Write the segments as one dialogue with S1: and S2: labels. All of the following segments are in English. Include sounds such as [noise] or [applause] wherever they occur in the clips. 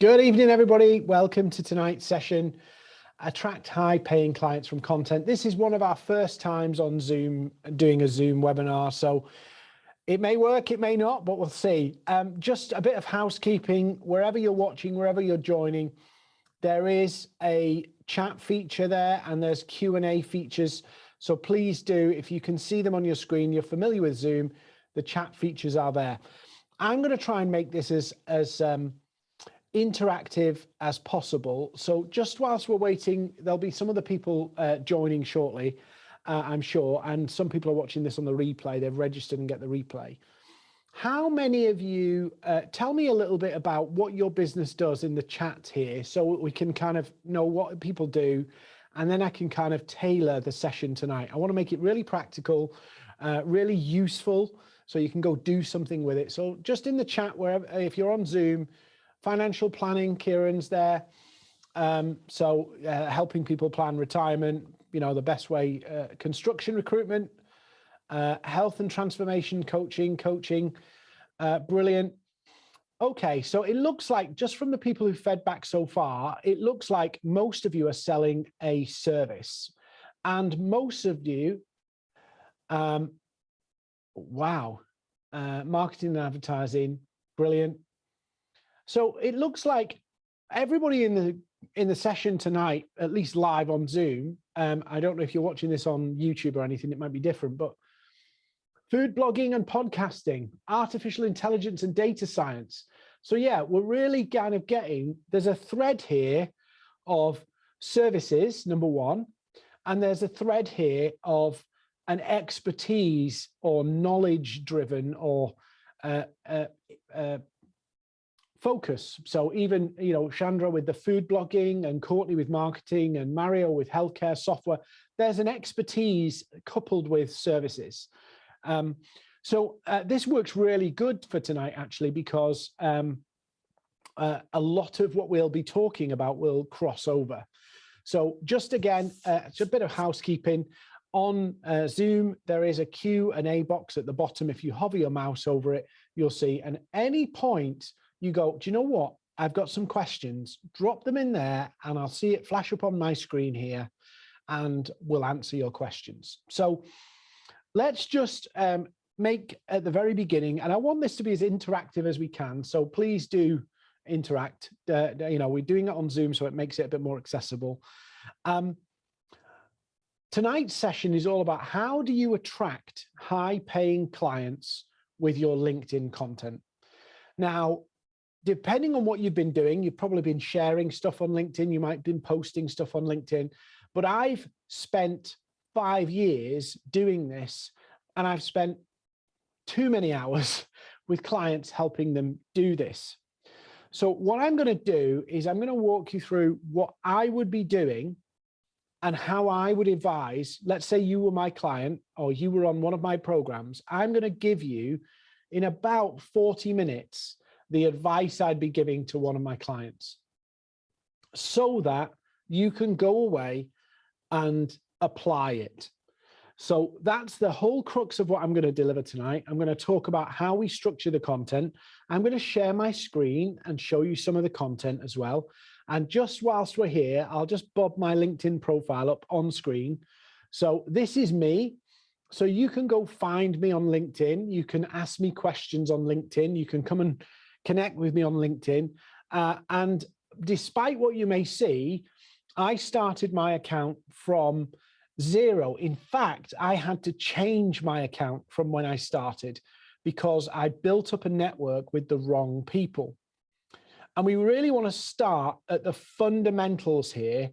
S1: Good evening, everybody. Welcome to tonight's session, Attract High Paying Clients from Content. This is one of our first times on Zoom, doing a Zoom webinar. So it may work, it may not, but we'll see. Um, just a bit of housekeeping, wherever you're watching, wherever you're joining, there is a chat feature there and there's Q&A features. So please do, if you can see them on your screen, you're familiar with Zoom, the chat features are there. I'm going to try and make this as, as um, interactive as possible. So just whilst we're waiting, there'll be some of the people uh, joining shortly, uh, I'm sure, and some people are watching this on the replay. They've registered and get the replay. How many of you, uh, tell me a little bit about what your business does in the chat here so we can kind of know what people do and then I can kind of tailor the session tonight. I want to make it really practical, uh, really useful so you can go do something with it. So just in the chat, wherever, if you're on Zoom, financial planning, Kieran's there. Um, so uh, helping people plan retirement, you know, the best way, uh, construction recruitment, uh, health and transformation coaching, coaching, uh, brilliant. Okay, so it looks like just from the people who fed back so far, it looks like most of you are selling a service and most of you, um, wow, uh, marketing and advertising, brilliant. So it looks like everybody in the in the session tonight, at least live on Zoom, um, I don't know if you're watching this on YouTube or anything, it might be different, but food blogging and podcasting, artificial intelligence and data science. So yeah, we're really kind of getting, there's a thread here of services, number one, and there's a thread here of an expertise or knowledge driven or uh, uh, uh, focus. So even, you know, Chandra with the food blogging and Courtney with marketing and Mario with healthcare software, there's an expertise coupled with services. Um, so uh, this works really good for tonight, actually, because um, uh, a lot of what we'll be talking about will cross over. So just again, uh, it's a bit of housekeeping. On uh, Zoom, there is a Q and A box at the bottom. If you hover your mouse over it, you'll see, and any point you go, do you know what? I've got some questions, drop them in there and I'll see it flash up on my screen here and we'll answer your questions. So let's just um, make at the very beginning, and I want this to be as interactive as we can. So please do interact. Uh, you know, we're doing it on Zoom, so it makes it a bit more accessible. Um, tonight's session is all about how do you attract high paying clients with your LinkedIn content. Now, depending on what you've been doing, you've probably been sharing stuff on LinkedIn, you might have been posting stuff on LinkedIn, but I've spent five years doing this and I've spent too many hours [laughs] with clients helping them do this. So what I'm going to do is I'm going to walk you through what I would be doing and how I would advise, let's say you were my client or you were on one of my programs, I'm going to give you in about 40 minutes the advice I'd be giving to one of my clients so that you can go away and apply it. So that's the whole crux of what I'm going to deliver tonight. I'm going to talk about how we structure the content. I'm going to share my screen and show you some of the content as well. And just whilst we're here, I'll just bob my LinkedIn profile up on screen. So this is me. So you can go find me on LinkedIn. You can ask me questions on LinkedIn. You can come and connect with me on LinkedIn. Uh, and despite what you may see, I started my account from zero. In fact, I had to change my account from when I started because I built up a network with the wrong people. And we really want to start at the fundamentals here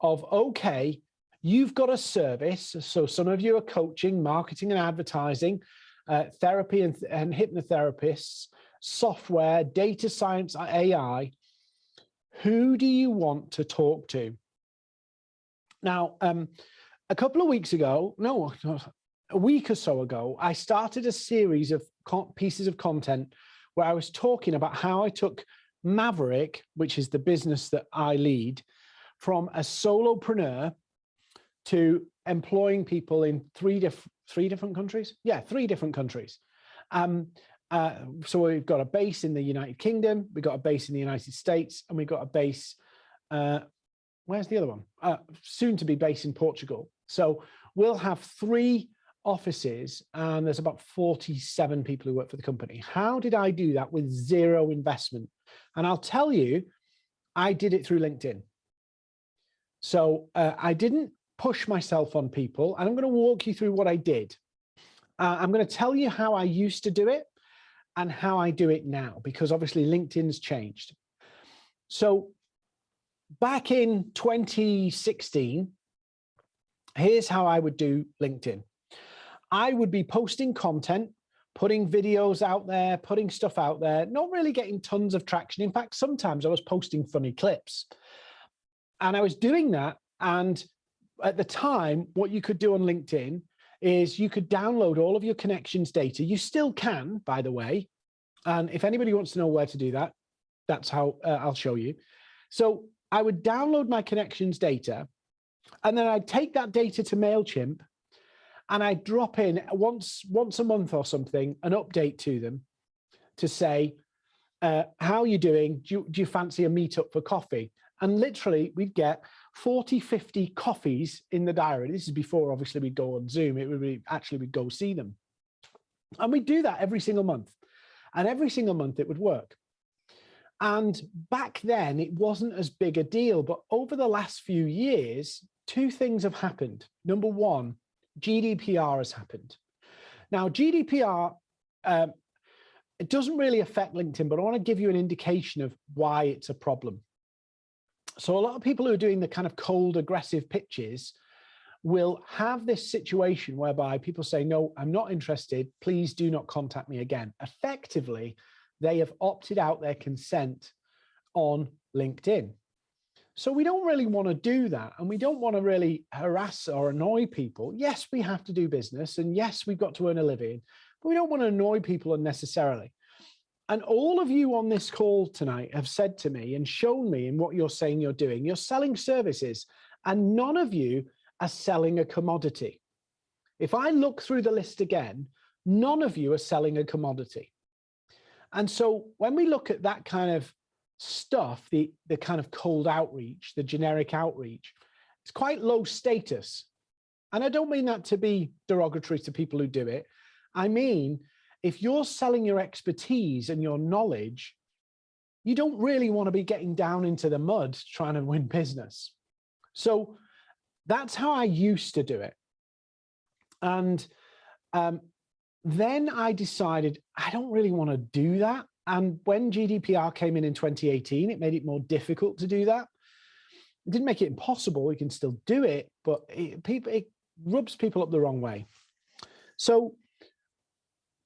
S1: of, okay, you've got a service. So some of you are coaching, marketing and advertising, uh, therapy and, and hypnotherapists software, data science, AI, who do you want to talk to? Now, um, a couple of weeks ago, no, a week or so ago, I started a series of pieces of content where I was talking about how I took Maverick, which is the business that I lead, from a solopreneur to employing people in three different three different countries. Yeah, three different countries. Um, Uh, so we've got a base in the United Kingdom, we've got a base in the United States, and we've got a base, uh, where's the other one? Uh, soon to be based in Portugal. So we'll have three offices and there's about 47 people who work for the company. How did I do that with zero investment? And I'll tell you, I did it through LinkedIn. So uh, I didn't push myself on people and I'm going to walk you through what I did. Uh, I'm going to tell you how I used to do it and how I do it now, because obviously LinkedIn's changed. So back in 2016, here's how I would do LinkedIn. I would be posting content, putting videos out there, putting stuff out there, not really getting tons of traction. In fact, sometimes I was posting funny clips. And I was doing that. And at the time, what you could do on LinkedIn is you could download all of your connections data. You still can, by the way. And if anybody wants to know where to do that, that's how uh, I'll show you. So I would download my connections data and then I'd take that data to MailChimp and I drop in once once a month or something an update to them to say, uh, how are you doing? Do you, do you fancy a meetup for coffee? And literally we'd get 40, 50 coffees in the diary. This is before obviously we'd go on Zoom. It would be actually we'd go see them. And we do that every single month. And every single month it would work. And back then it wasn't as big a deal, but over the last few years, two things have happened. Number one, GDPR has happened. Now, GDPR, um, it doesn't really affect LinkedIn, but I want to give you an indication of why it's a problem. So a lot of people who are doing the kind of cold, aggressive pitches will have this situation whereby people say, no, I'm not interested. Please do not contact me again. Effectively, they have opted out their consent on LinkedIn. So we don't really want to do that. And we don't want to really harass or annoy people. Yes, we have to do business. And yes, we've got to earn a living, but we don't want to annoy people unnecessarily. And all of you on this call tonight have said to me and shown me in what you're saying you're doing, you're selling services and none of you are selling a commodity. If I look through the list again, none of you are selling a commodity. And so when we look at that kind of stuff, the, the kind of cold outreach, the generic outreach, it's quite low status. And I don't mean that to be derogatory to people who do it. I mean, if you're selling your expertise and your knowledge, you don't really want to be getting down into the mud trying to win business. So that's how I used to do it. And um, then I decided I don't really want to do that. And when GDPR came in in 2018, it made it more difficult to do that. It didn't make it impossible. You can still do it, but it, people, it rubs people up the wrong way. So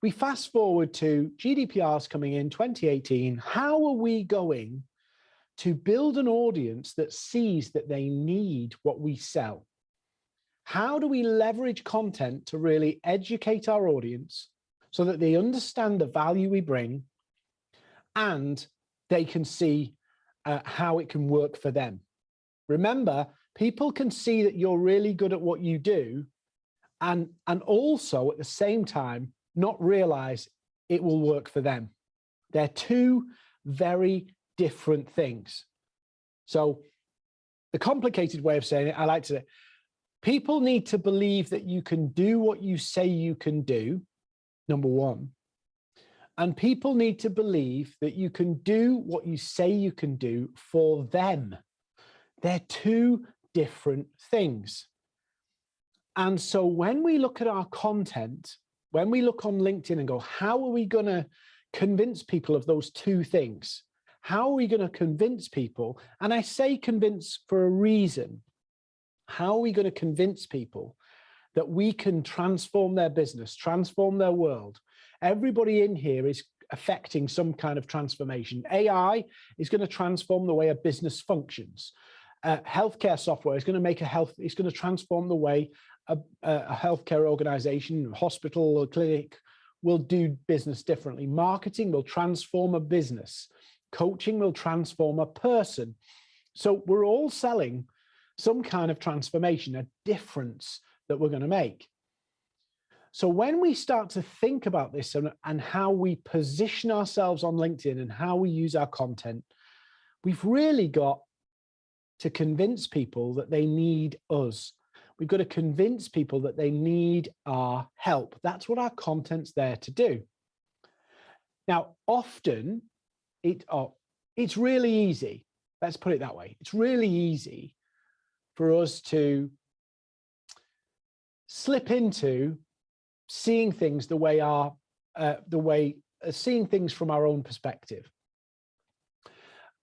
S1: we fast forward to GDPR's coming in 2018. How are we going to build an audience that sees that they need what we sell? How do we leverage content to really educate our audience so that they understand the value we bring and they can see uh, how it can work for them. Remember, people can see that you're really good at what you do and, and also at the same time, not realize it will work for them. They're two very different things. So the complicated way of saying it, I like to say, people need to believe that you can do what you say you can do, number one. And people need to believe that you can do what you say you can do for them. They're two different things. And so when we look at our content, when we look on LinkedIn and go, how are we going to convince people of those two things? How are we going to convince people? And I say convince for a reason. How are we going to convince people that we can transform their business, transform their world, everybody in here is affecting some kind of transformation. AI is going to transform the way a business functions. Uh, healthcare software is going to make a health, it's going to transform the way a, a healthcare organization, hospital or clinic will do business differently. Marketing will transform a business. Coaching will transform a person. So we're all selling some kind of transformation, a difference that we're going to make. So when we start to think about this and, and how we position ourselves on LinkedIn and how we use our content, we've really got to convince people that they need us. We've got to convince people that they need our help. That's what our content's there to do. Now, often it, oh, it's really easy. Let's put it that way. It's really easy for us to slip into seeing things the way our uh, the way uh, seeing things from our own perspective.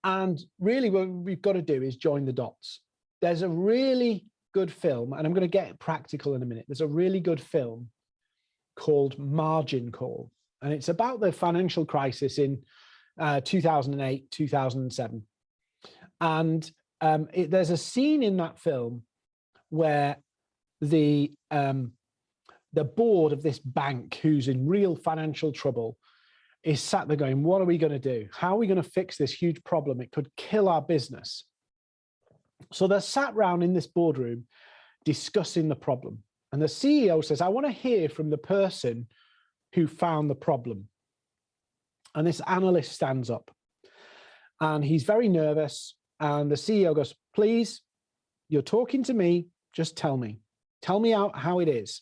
S1: And really what we've got to do is join the dots. There's a really good film, and I'm going to get practical in a minute. There's a really good film called Margin Call, and it's about the financial crisis in uh, 2008, 2007. And um, it, there's a scene in that film where the um, the board of this bank who's in real financial trouble is sat there going, what are we going to do? How are we going to fix this huge problem? It could kill our business. So they're sat around in this boardroom discussing the problem. And the CEO says, I want to hear from the person who found the problem. And this analyst stands up and he's very nervous. And the CEO goes, please, you're talking to me, just tell me. Tell me how, how it is.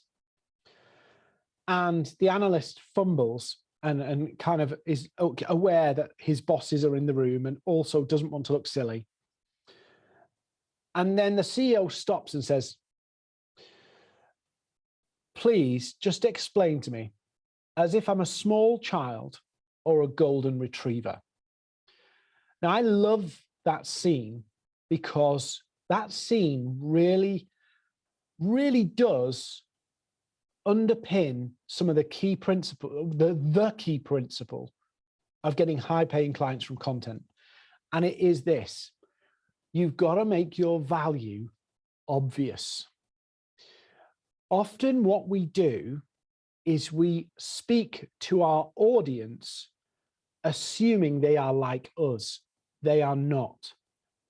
S1: And the analyst fumbles and, and kind of is aware that his bosses are in the room and also doesn't want to look silly. And then the CEO stops and says, please just explain to me as if I'm a small child or a golden retriever. Now, I love that scene because that scene really, really does underpin some of the key principle, the, the key principle of getting high paying clients from content. And it is this, you've got to make your value obvious. Often what we do is we speak to our audience assuming they are like us. They are not.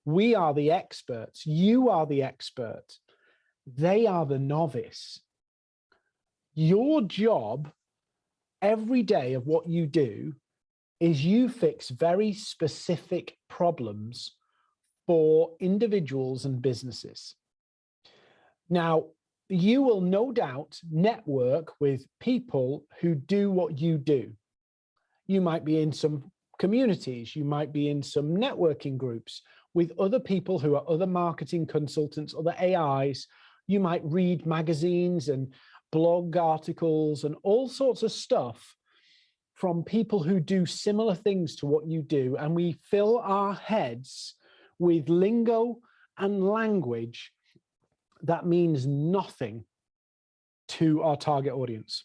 S1: We are the experts. You are the expert. They are the novice. Your job every day of what you do is you fix very specific problems for individuals and businesses. Now, you will no doubt network with people who do what you do. You might be in some communities, you might be in some networking groups with other people who are other marketing consultants, other AIs. You might read magazines and blog articles and all sorts of stuff from people who do similar things to what you do. And we fill our heads with lingo and language that means nothing to our target audience.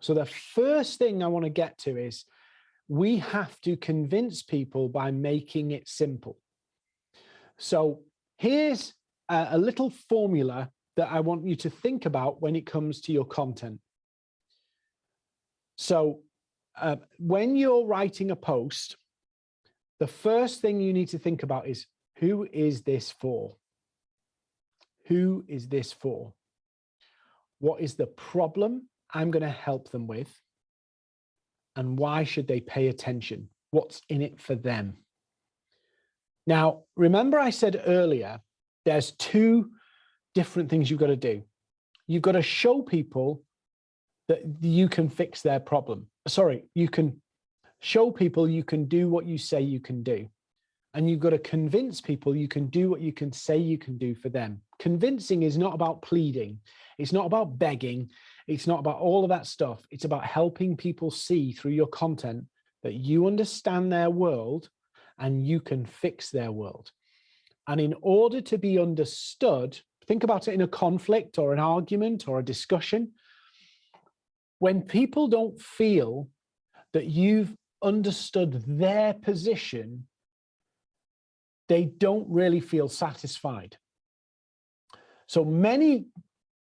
S1: So the first thing I want to get to is we have to convince people by making it simple. So here's a, little formula that I want you to think about when it comes to your content. So uh, when you're writing a post, the first thing you need to think about is who is this for? Who is this for? What is the problem I'm going to help them with? And why should they pay attention? What's in it for them? Now, remember I said earlier, there's two different things you've got to do. You've got to show people that you can fix their problem. Sorry, you can show people you can do what you say you can do. And you've got to convince people you can do what you can say you can do for them. Convincing is not about pleading. It's not about begging. It's not about all of that stuff. It's about helping people see through your content that you understand their world and you can fix their world. And in order to be understood, think about it in a conflict or an argument or a discussion. When people don't feel that you've understood their position they don't really feel satisfied. So many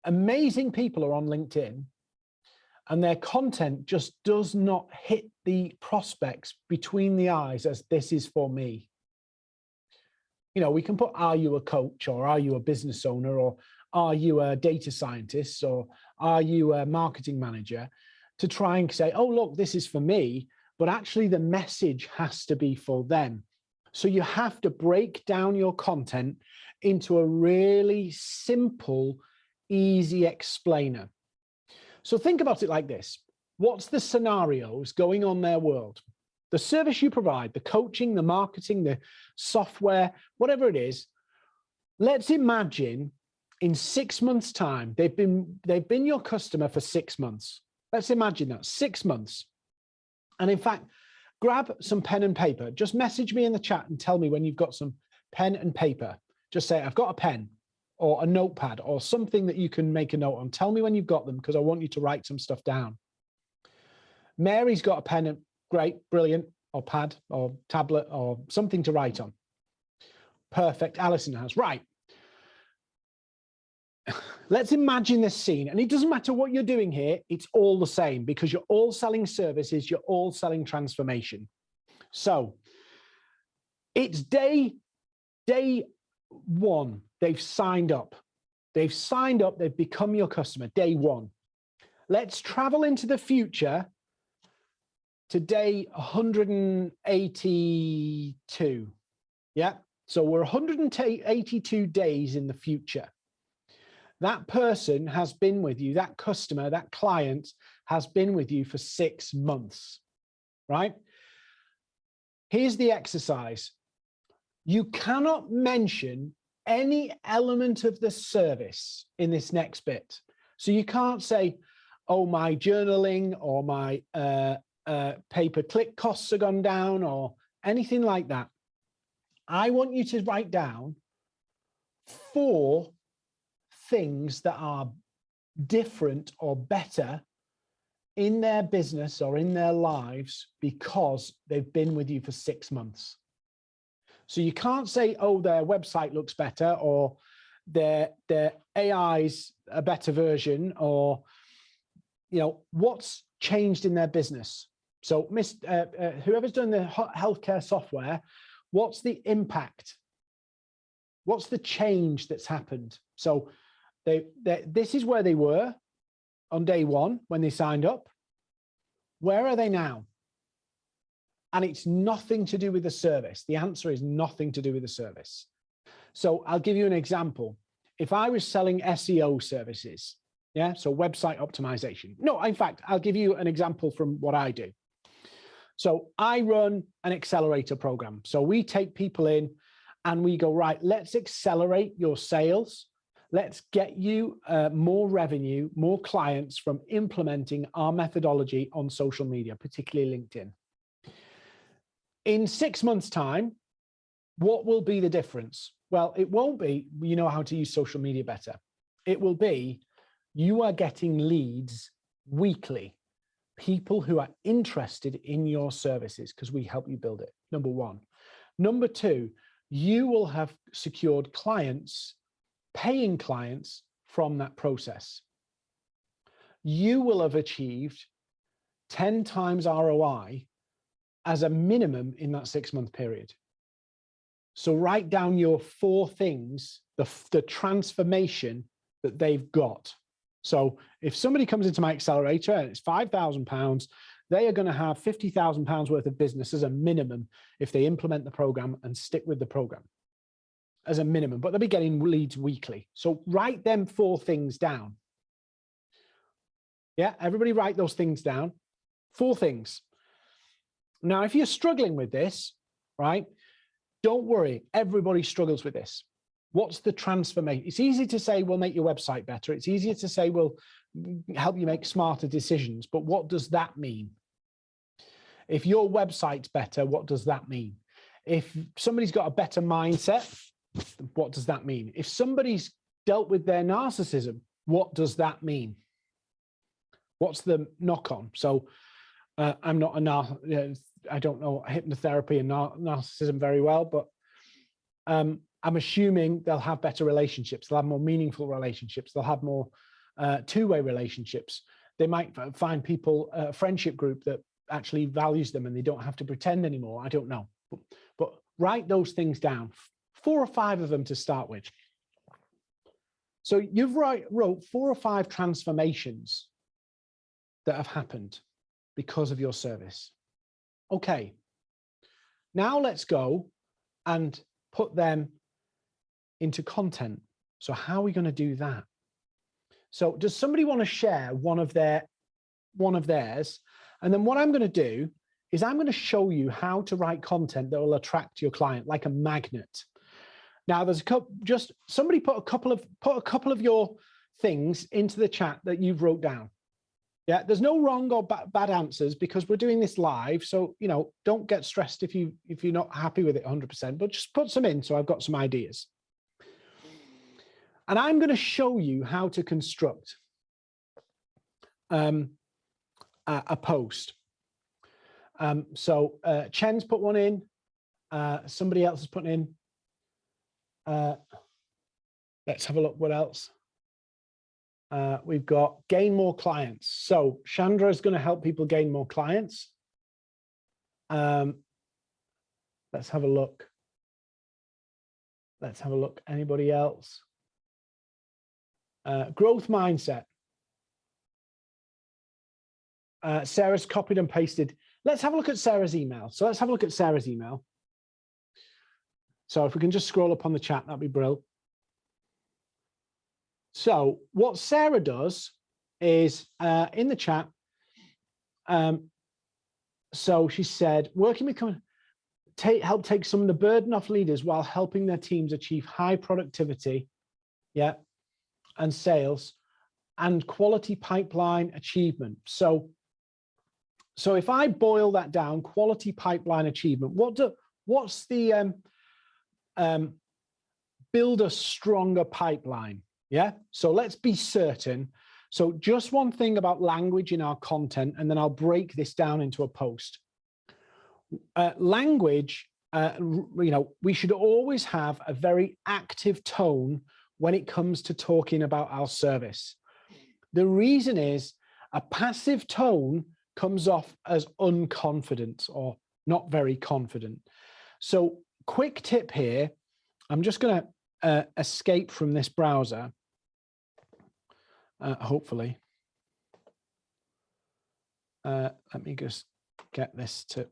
S1: amazing people are on LinkedIn and their content just does not hit the prospects between the eyes as this is for me. You know, we can put, are you a coach or are you a business owner or are you a data scientist or are you a marketing manager to try and say, oh, look, this is for me, but actually the message has to be for them. So you have to break down your content into a really simple, easy explainer. So think about it like this. What's the scenarios going on their world? The service you provide, the coaching, the marketing, the software, whatever it is, let's imagine in six months time, they've been, they've been your customer for six months. Let's imagine that, six months. And in fact, grab some pen and paper. Just message me in the chat and tell me when you've got some pen and paper. Just say, I've got a pen or a notepad or something that you can make a note on. Tell me when you've got them because I want you to write some stuff down. Mary's got a pen, and great, brilliant, or pad or tablet or something to write on. Perfect, Alison has. Right. Let's imagine this scene and it doesn't matter what you're doing here. It's all the same because you're all selling services. You're all selling transformation. So it's day, day one. They've signed up. They've signed up. They've become your customer day one. Let's travel into the future to day 182. Yeah. So we're 182 days in the future that person has been with you, that customer, that client has been with you for six months, right? Here's the exercise. You cannot mention any element of the service in this next bit. So you can't say, oh, my journaling or my uh, uh, pay-per-click costs have gone down or anything like that. I want you to write down four things that are different or better in their business or in their lives because they've been with you for six months. So you can't say, oh, their website looks better or their, their AI's a better version or, you know, what's changed in their business. So miss, uh, uh, whoever's done the healthcare software, what's the impact? What's the change that's happened? So they, this is where they were on day one when they signed up. Where are they now? And it's nothing to do with the service. The answer is nothing to do with the service. So I'll give you an example. If I was selling SEO services, yeah, so website optimization. No, in fact, I'll give you an example from what I do. So I run an accelerator program. So we take people in and we go, right, let's accelerate your sales let's get you uh, more revenue, more clients from implementing our methodology on social media, particularly LinkedIn. In six months time, what will be the difference? Well, it won't be, you know how to use social media better. It will be, you are getting leads weekly, people who are interested in your services because we help you build it, number one. Number two, you will have secured clients paying clients from that process. You will have achieved 10 times ROI as a minimum in that six month period. So write down your four things, the, the transformation that they've got. So if somebody comes into my accelerator and it's £5,000, they are going to have £50,000 worth of business as a minimum if they implement the program and stick with the program as a minimum, but they'll be getting leads weekly. So write them four things down. Yeah, everybody write those things down. Four things. Now, if you're struggling with this, right, don't worry. Everybody struggles with this. What's the transformation? It's easy to say we'll make your website better. It's easier to say we'll help you make smarter decisions. But what does that mean? If your website's better, what does that mean? If somebody's got a better mindset, what does that mean? If somebody's dealt with their narcissism, what does that mean? What's the knock on? So uh, I'm not a I don't know hypnotherapy and nar narcissism very well, but um, I'm assuming they'll have better relationships. They'll have more meaningful relationships. They'll have more uh, two-way relationships. They might find people, a friendship group that actually values them and they don't have to pretend anymore. I don't know. But, but write those things down four or five of them to start with. So you've write, wrote four or five transformations that have happened because of your service. Okay, now let's go and put them into content. So how are we going to do that? So does somebody want to share one of their one of theirs? And then what I'm going to do is I'm going to show you how to write content that will attract your client like a magnet. Now there's a couple, just somebody put a couple of, put a couple of your things into the chat that you've wrote down. Yeah, there's no wrong or ba bad answers because we're doing this live. So, you know, don't get stressed if you, if you're not happy with it 100%, but just put some in. So I've got some ideas. And I'm going to show you how to construct um, a, a post. Um, so uh, Chen's put one in, uh, somebody else has put in. Uh, let's have a look what else. Uh, we've got gain more clients. So Chandra is going to help people gain more clients. Um, let's have a look. Let's have a look. Anybody else? Uh, growth mindset. Uh, Sarah's copied and pasted Let's have a look at Sarah's email. So let's have a look at Sarah's email. So if we can just scroll up on the chat, that'd be brilliant. So what Sarah does is uh, in the chat, um, so she said, working with take, help take some of the burden off leaders while helping their teams achieve high productivity, yeah, and sales and quality pipeline achievement. So so if I boil that down, quality pipeline achievement, what do, what's the um, um, build a stronger pipeline? Yeah, so let's be certain. So just one thing about language in our content, and then I'll break this down into a post. Uh, language, uh, you know, we should always have a very active tone when it comes to talking about our service. The reason is a passive tone comes off as unconfident or not very confident. So quick tip here, I'm just going to uh, escape from this browser, uh, hopefully. Uh, let me just get this to,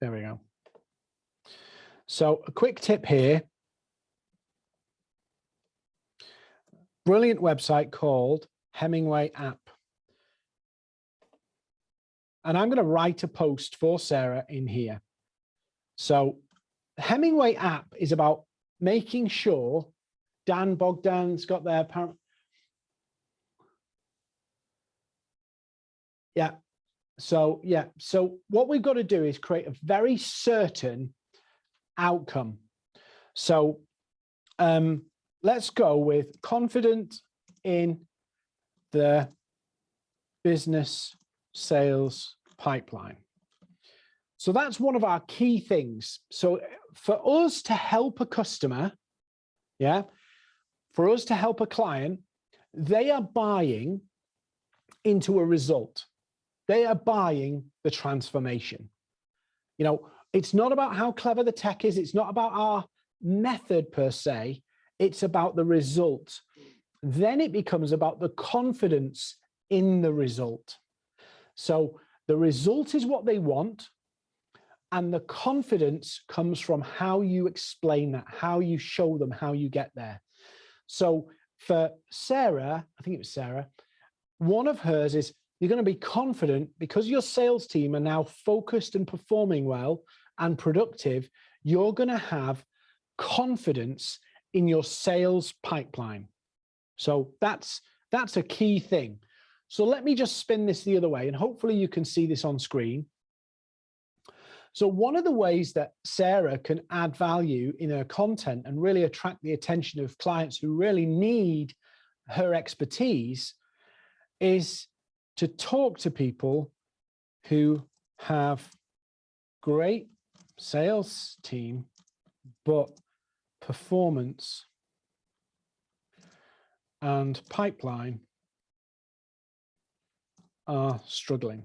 S1: there we go. So a quick tip here, brilliant website called Hemingway app. And I'm going to write a post for Sarah in here. So Hemingway app is about making sure Dan Bogdan's got their apparent. Yeah. So, yeah. So what we've got to do is create a very certain outcome. So um, let's go with confident in the business sales pipeline. So that's one of our key things. So eh, for us to help a customer, yeah, for us to help a client, they are buying into a result. They are buying the transformation. You know, it's not about how clever the tech is. It's not about our method per se. It's about the result then it becomes about the confidence in the result. So the result is what they want. And the confidence comes from how you explain that, how you show them, how you get there. So for Sarah, I think it was Sarah, one of hers is you're going to be confident because your sales team are now focused and performing well and productive. You're going to have confidence in your sales pipeline. So that's, that's a key thing. So let me just spin this the other way and hopefully you can see this on screen. So one of the ways that Sarah can add value in her content and really attract the attention of clients who really need her expertise is to talk to people who have great sales team, but performance and pipeline are struggling,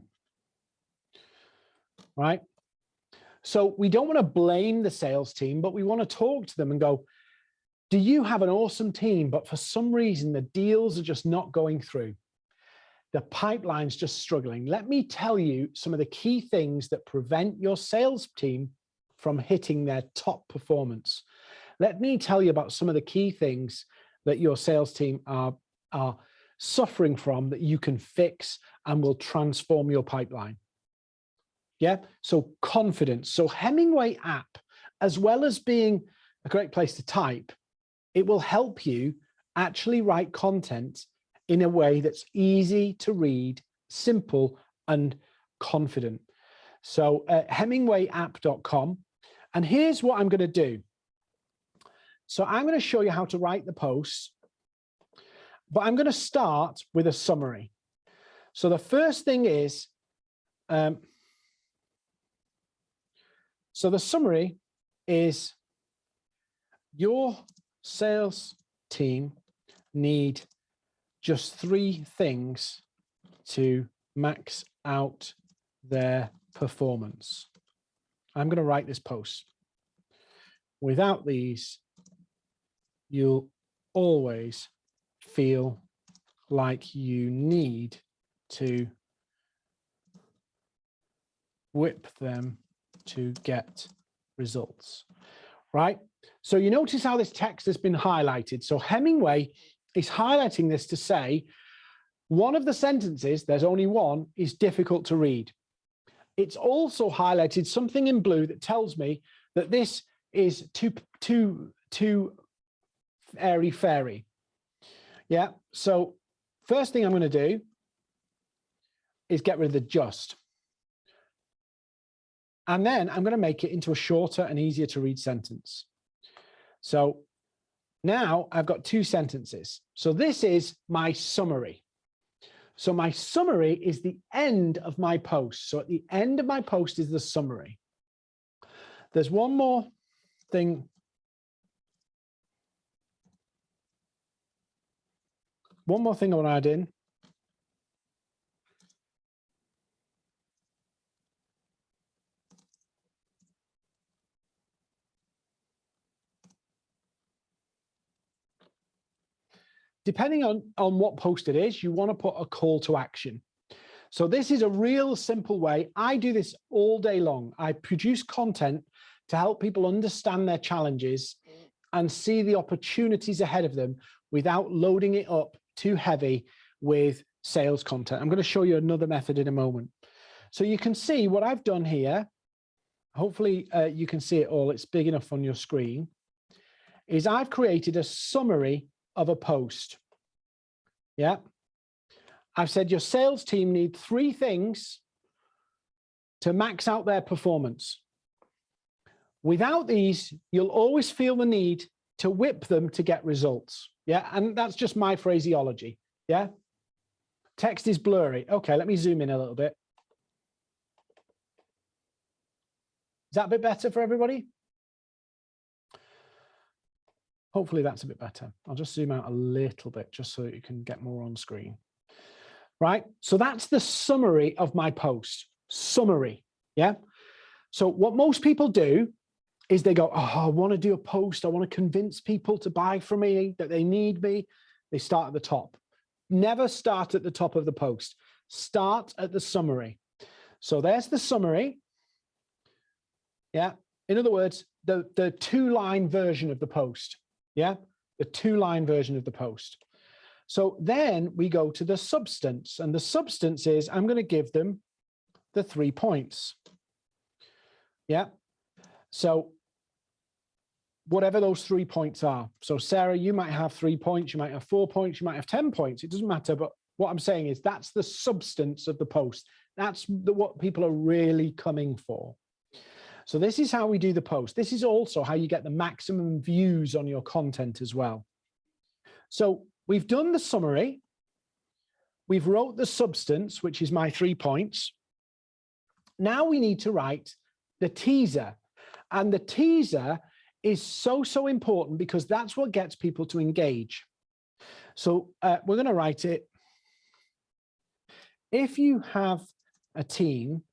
S1: right? So we don't want to blame the sales team, but we want to talk to them and go, Do you have an awesome team, but for some reason the deals are just not going through? The pipeline's just struggling. Let me tell you some of the key things that prevent your sales team from hitting their top performance. Let me tell you about some of the key things that your sales team are, are suffering from that you can fix and will transform your pipeline. Yeah, so confidence. So Hemingway app, as well as being a great place to type, it will help you actually write content in a way that's easy to read, simple and confident. So uh, hemingwayapp.com. And here's what I'm going to do. So I'm going to show you how to write the posts, but I'm going to start with a summary. So the first thing is, um, so the summary is your sales team need just three things to max out their performance. I'm going to write this post. Without these, you'll always feel like you need to whip them to get results, right? So you notice how this text has been highlighted. So Hemingway is highlighting this to say, one of the sentences, there's only one, is difficult to read. It's also highlighted something in blue that tells me that this is too, too, too airy fairy. Yeah, so first thing I'm going to do is get rid of the just. And then I'm going to make it into a shorter and easier to read sentence. So now I've got two sentences. So this is my summary. So my summary is the end of my post. So at the end of my post is the summary. There's one more thing. One more thing I want to add in. depending on, on what post it is, you want to put a call to action. So this is a real simple way. I do this all day long. I produce content to help people understand their challenges and see the opportunities ahead of them without loading it up too heavy with sales content. I'm going to show you another method in a moment. So you can see what I've done here. Hopefully uh, you can see it all. It's big enough on your screen. Is I've created a summary of a post. Yeah. I've said your sales team need three things to max out their performance. Without these, you'll always feel the need to whip them to get results. Yeah. And that's just my phraseology. Yeah. Text is blurry. Okay. Let me zoom in a little bit. Is that a bit better for everybody? Hopefully that's a bit better. I'll just zoom out a little bit just so you can get more on screen. Right, so that's the summary of my post, summary, yeah? So what most people do is they go, oh, I want to do a post. I want to convince people to buy from me, that they need me. They start at the top. Never start at the top of the post. Start at the summary. So there's the summary. Yeah. In other words, the, the two line version of the post yeah, the two line version of the post. So then we go to the substance and the substance is I'm going to give them the three points. Yeah. So whatever those three points are. So Sarah, you might have three points, you might have four points, you might have 10 points. It doesn't matter. But what I'm saying is that's the substance of the post. That's the, what people are really coming for. So this is how we do the post. This is also how you get the maximum views on your content as well. So we've done the summary. We've wrote the substance, which is my three points. Now we need to write the teaser. And the teaser is so, so important because that's what gets people to engage. So uh, we're going to write it. If you have a team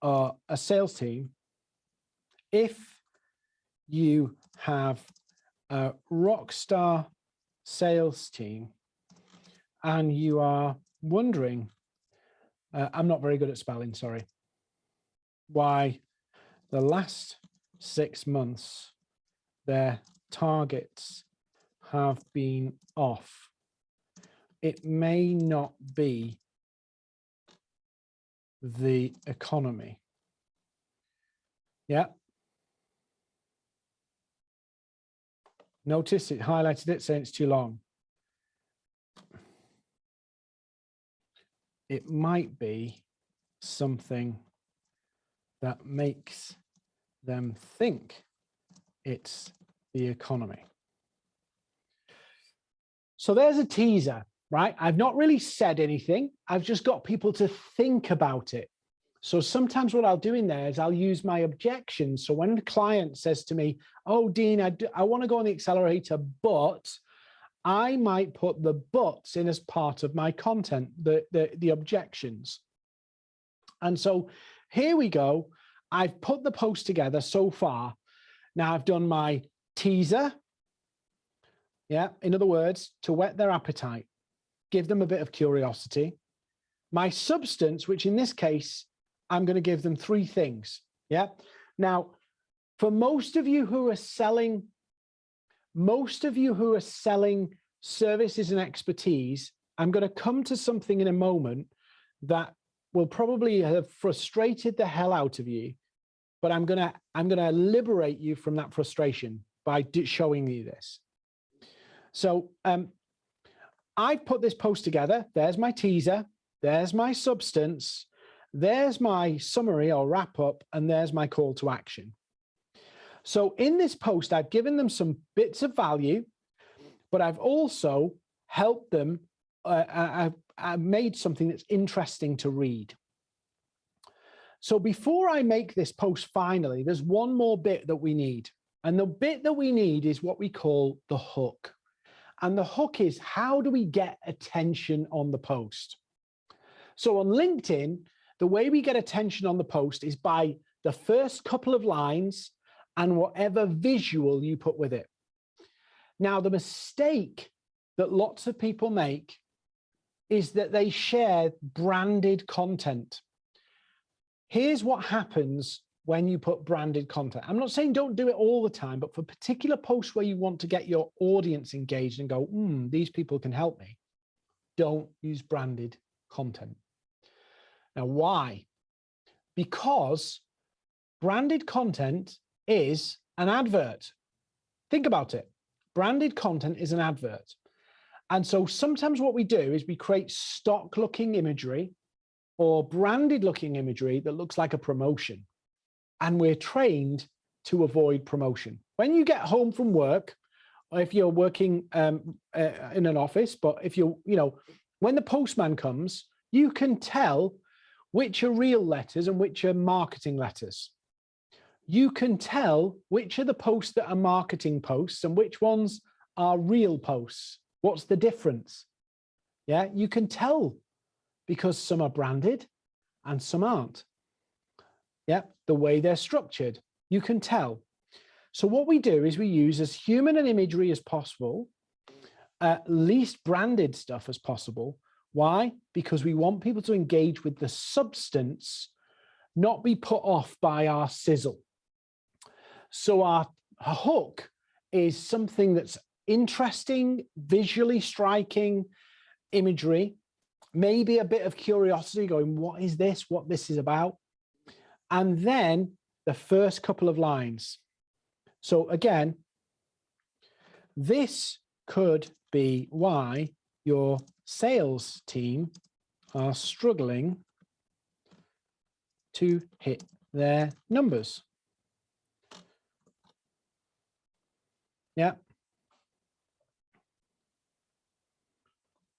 S1: or a sales team if you have a rock star sales team and you are wondering, uh, I'm not very good at spelling, sorry, why the last six months, their targets have been off. It may not be the economy. Yeah. Notice it highlighted it saying it's too long. It might be something that makes them think it's the economy. So there's a teaser, right? I've not really said anything. I've just got people to think about it. So sometimes what I'll do in there is I'll use my objections. So when the client says to me, oh, Dean, I, I want to go on the accelerator, but I might put the buts in as part of my content, the, the, the objections. And so here we go. I've put the post together so far. Now I've done my teaser. Yeah, in other words, to whet their appetite, give them a bit of curiosity. My substance, which in this case I'm going to give them three things. Yeah. Now, for most of you who are selling, most of you who are selling services and expertise, I'm going to come to something in a moment that will probably have frustrated the hell out of you, but I'm going to, I'm to liberate you from that frustration by showing you this. So um, I've put this post together. There's my teaser. There's my substance there's my summary or wrap up, and there's my call to action. So in this post, I've given them some bits of value, but I've also helped them, uh, I've, I've made something that's interesting to read. So before I make this post finally, there's one more bit that we need. And the bit that we need is what we call the hook. And the hook is how do we get attention on the post? So on LinkedIn, the way we get attention on the post is by the first couple of lines and whatever visual you put with it. Now, the mistake that lots of people make is that they share branded content. Here's what happens when you put branded content. I'm not saying don't do it all the time, but for particular posts where you want to get your audience engaged and go, hmm, these people can help me, don't use branded content. Now, why? Because branded content is an advert. Think about it. Branded content is an advert. And so sometimes what we do is we create stock looking imagery or branded looking imagery that looks like a promotion. And we're trained to avoid promotion. When you get home from work, or if you're working um, uh, in an office, but if you're, you know, when the postman comes, you can tell which are real letters and which are marketing letters. You can tell which are the posts that are marketing posts and which ones are real posts. What's the difference? Yeah, you can tell because some are branded and some aren't. Yeah, the way they're structured, you can tell. So what we do is we use as human and imagery as possible, uh, least branded stuff as possible, why? Because we want people to engage with the substance, not be put off by our sizzle. So our hook is something that's interesting, visually striking imagery, maybe a bit of curiosity going, what is this, what this is about? And then the first couple of lines. So again, this could be why your sales team are struggling to hit their numbers. Yeah.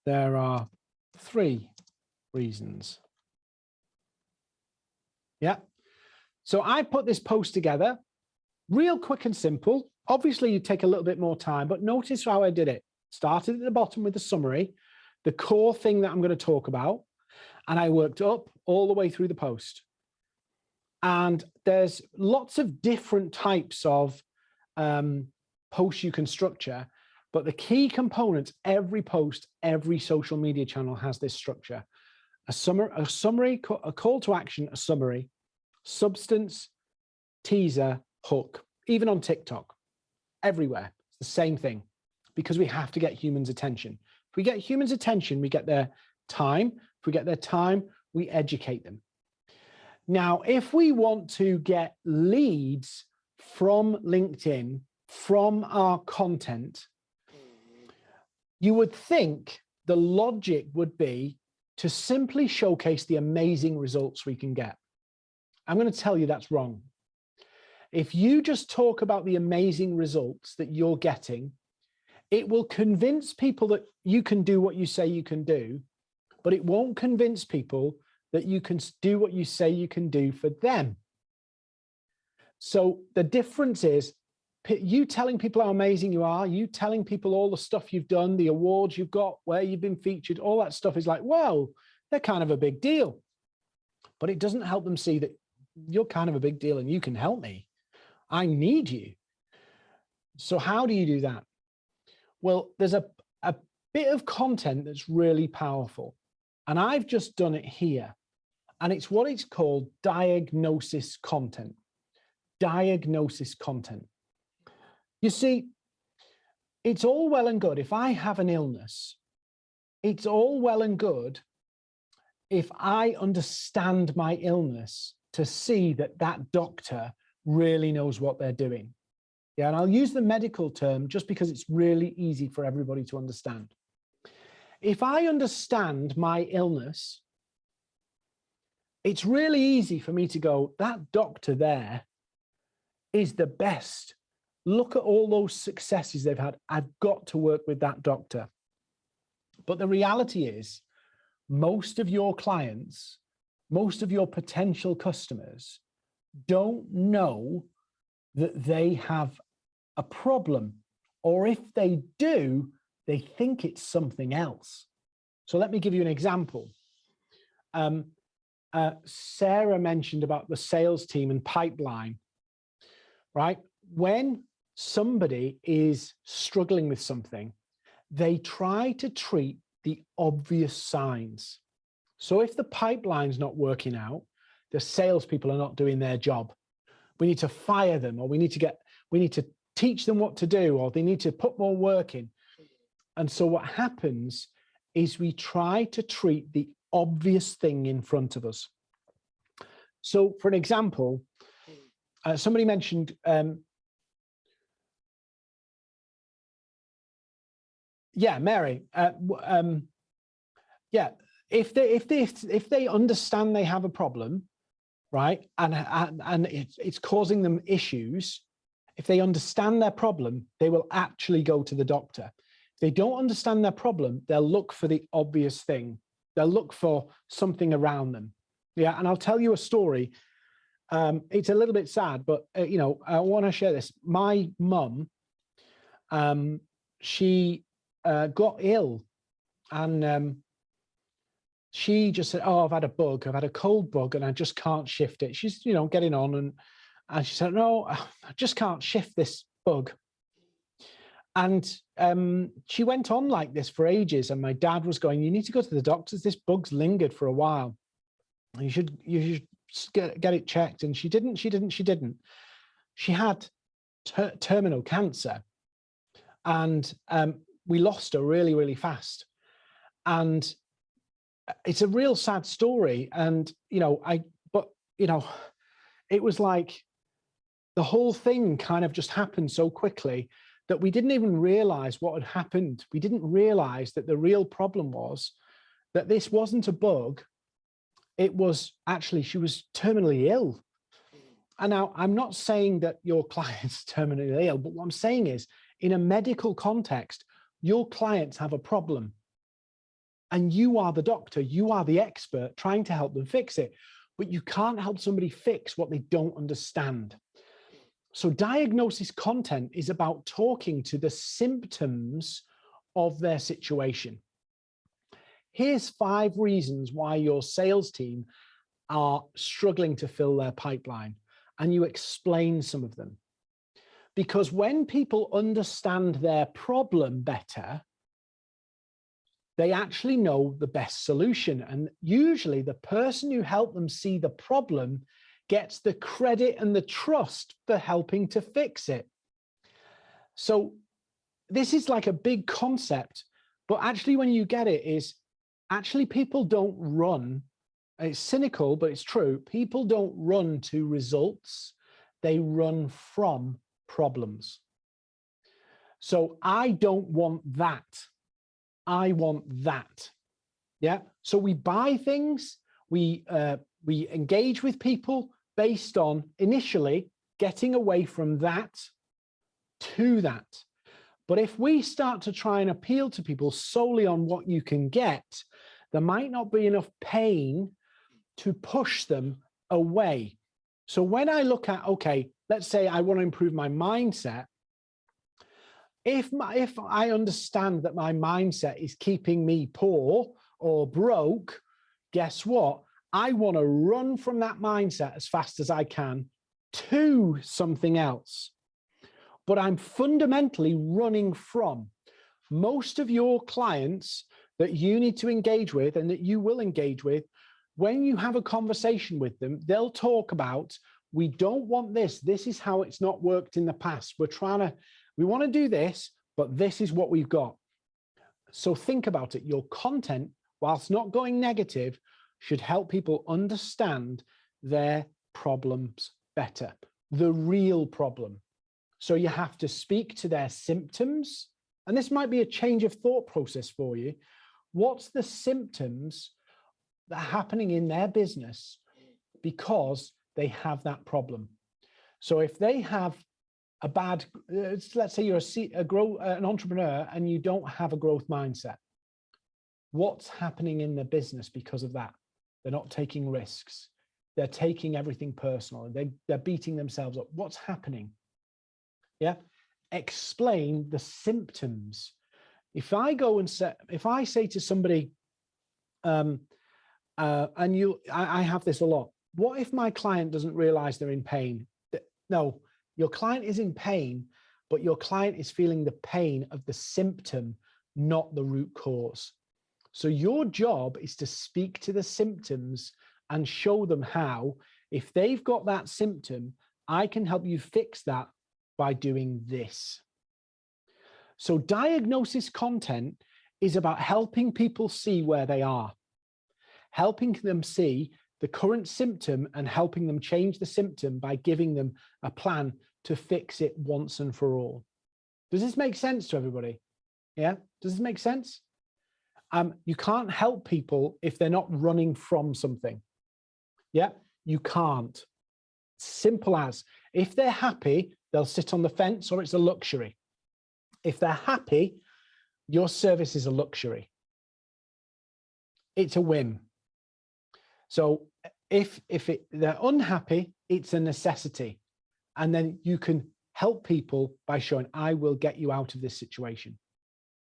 S1: There are three reasons. Yeah. So I put this post together real quick and simple. Obviously, you take a little bit more time, but notice how I did it. Started at the bottom with the summary, the core thing that I'm going to talk about, and I worked up all the way through the post. And there's lots of different types of um, posts you can structure, but the key components, every post, every social media channel has this structure. A summary, a summary, a call to action, a summary, substance, teaser, hook, even on TikTok, everywhere. It's the same thing because we have to get humans' attention. If we get humans' attention, we get their time. If we get their time, we educate them. Now, if we want to get leads from LinkedIn, from our content, you would think the logic would be to simply showcase the amazing results we can get. I'm going to tell you that's wrong. If you just talk about the amazing results that you're getting, it will convince people that you can do what you say you can do, but it won't convince people that you can do what you say you can do for them. So the difference is you telling people how amazing you are, you telling people all the stuff you've done, the awards you've got, where you've been featured, all that stuff is like, well, they're kind of a big deal. But it doesn't help them see that you're kind of a big deal and you can help me. I need you. So how do you do that? Well, there's a, a bit of content that's really powerful. And I've just done it here. And it's what it's called diagnosis content. Diagnosis content. You see, it's all well and good. If I have an illness, it's all well and good if I understand my illness to see that that doctor really knows what they're doing. Yeah, and I'll use the medical term just because it's really easy for everybody to understand. If I understand my illness, it's really easy for me to go, that doctor there is the best. Look at all those successes they've had. I've got to work with that doctor. But the reality is most of your clients, most of your potential customers don't know that they have a problem, or if they do, they think it's something else. So let me give you an example. Um, uh, Sarah mentioned about the sales team and pipeline, right? When somebody is struggling with something, they try to treat the obvious signs. So if the pipeline's not working out, the salespeople are not doing their job. We need to fire them or we need to get, we need to teach them what to do or they need to put more work in. And so what happens is we try to treat the obvious thing in front of us. So for an example, uh, somebody mentioned um, yeah, Mary, uh, um, yeah, if they if they if they understand they have a problem, right? And, and, and it's, it's causing them issues. If they understand their problem, they will actually go to the doctor. If they don't understand their problem, they'll look for the obvious thing. They'll look for something around them. Yeah, and I'll tell you a story. Um, it's a little bit sad, but uh, you know, I want to share this. My mum, um, she uh, got ill and um, she just said, oh, I've had a bug, I've had a cold bug and I just can't shift it. She's, you know, getting on and, and she said, no, I just can't shift this bug. And um, she went on like this for ages. And my dad was going, you need to go to the doctors. This bug's lingered for a while. You should, you should get, get it checked. And she didn't, she didn't, she didn't. She had ter terminal cancer. And um, we lost her really, really fast. And uh, it's a real sad story. And, you know, I, but, you know, it was like the whole thing kind of just happened so quickly that we didn't even realize what had happened. We didn't realize that the real problem was that this wasn't a bug. It was actually, she was terminally ill. And now I'm not saying that your [laughs] client's terminally ill, but what I'm saying is in a medical context, your clients have a problem and you are the doctor, you are the expert trying to help them fix it, but you can't help somebody fix what they don't understand. So diagnosis content is about talking to the symptoms of their situation. Here's five reasons why your sales team are struggling to fill their pipeline and you explain some of them. Because when people understand their problem better, they actually know the best solution. And usually the person who helped them see the problem gets the credit and the trust for helping to fix it. So this is like a big concept, but actually when you get it is actually people don't run, it's cynical, but it's true. People don't run to results. They run from problems. So I don't want that. I want that. Yeah. So we buy things, we uh, we engage with people based on initially getting away from that to that. But if we start to try and appeal to people solely on what you can get, there might not be enough pain to push them away. So when I look at, okay, let's say I want to improve my mindset, if my, if I understand that my mindset is keeping me poor or broke, guess what? I want to run from that mindset as fast as I can to something else. But I'm fundamentally running from most of your clients that you need to engage with and that you will engage with. When you have a conversation with them, they'll talk about, we don't want this. This is how it's not worked in the past. We're trying to we want to do this, but this is what we've got. So think about it. Your content, whilst not going negative, should help people understand their problems better, the real problem. So you have to speak to their symptoms. And this might be a change of thought process for you. What's the symptoms that are happening in their business because they have that problem? So if they have a bad, let's say you're a, a grow, an entrepreneur and you don't have a growth mindset. What's happening in the business because of that? They're not taking risks. They're taking everything personal. They, they're beating themselves up. What's happening? Yeah. Explain the symptoms. If I go and say, if I say to somebody, um, uh, and you, I, I have this a lot. What if my client doesn't realize they're in pain? No, your client is in pain, but your client is feeling the pain of the symptom, not the root cause. So your job is to speak to the symptoms and show them how, if they've got that symptom, I can help you fix that by doing this. So diagnosis content is about helping people see where they are, helping them see the current symptom and helping them change the symptom by giving them a plan to fix it once and for all. Does this make sense to everybody? Yeah, does this make sense? Um, you can't help people if they're not running from something. Yeah, you can't. Simple as, if they're happy, they'll sit on the fence or it's a luxury. If they're happy, your service is a luxury. It's a whim. So if if it, they're unhappy, it's a necessity. And then you can help people by showing, I will get you out of this situation.